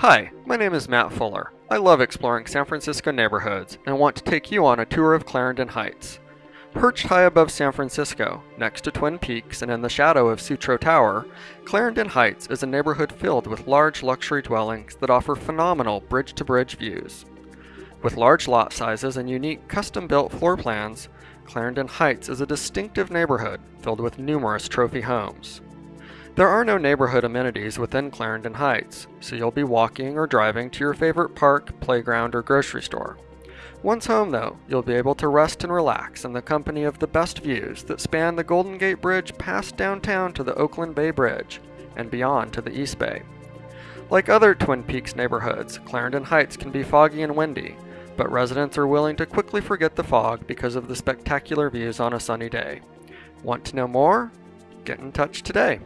Hi, my name is Matt Fuller. I love exploring San Francisco neighborhoods and want to take you on a tour of Clarendon Heights. Perched high above San Francisco, next to Twin Peaks and in the shadow of Sutro Tower, Clarendon Heights is a neighborhood filled with large luxury dwellings that offer phenomenal bridge to bridge views. With large lot sizes and unique custom built floor plans, Clarendon Heights is a distinctive neighborhood filled with numerous trophy homes. There are no neighborhood amenities within Clarendon Heights, so you'll be walking or driving to your favorite park, playground, or grocery store. Once home, though, you'll be able to rest and relax in the company of the best views that span the Golden Gate Bridge past downtown to the Oakland Bay Bridge and beyond to the East Bay. Like other Twin Peaks neighborhoods, Clarendon Heights can be foggy and windy, but residents are willing to quickly forget the fog because of the spectacular views on a sunny day. Want to know more? Get in touch today.